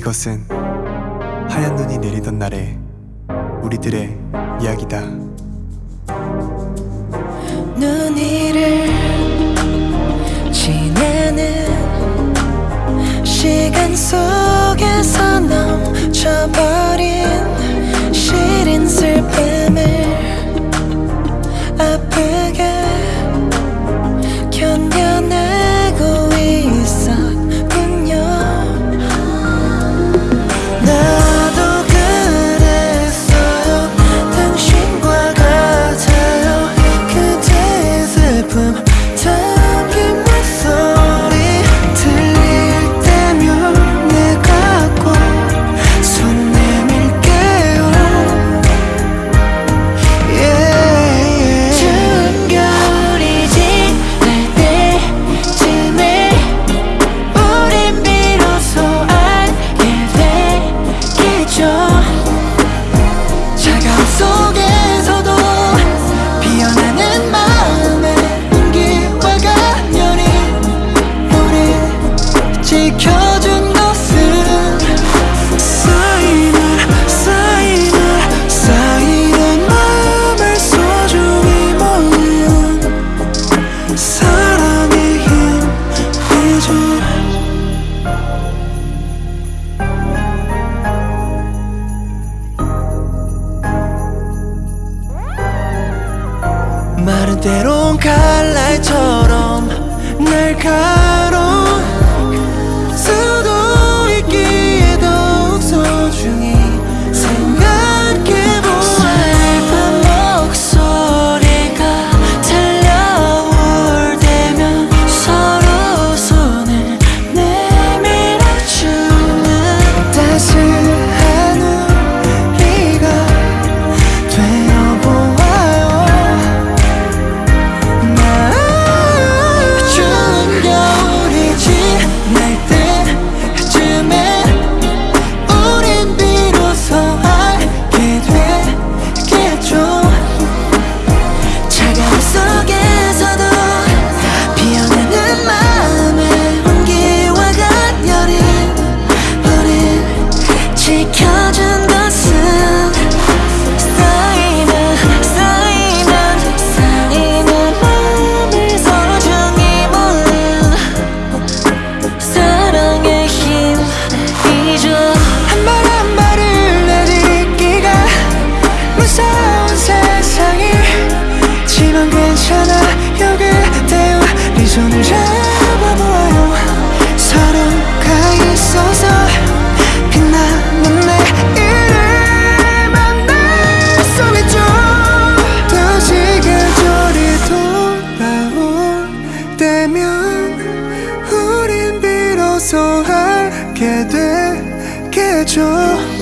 이것은 하얀 눈이 내리던 날에 우리들의 이야기다. 눈이를 지내는 시간 속에서 넘쳐버 사랑의 힘 위주 마른 때론 갈날 처럼 날 가로 손을 잡아보아요. 서로가 있어서 빛나는 내일을 만날 수 있죠. 다시 계절이 돌아올 때면 우린 비로소 알게 되겠죠.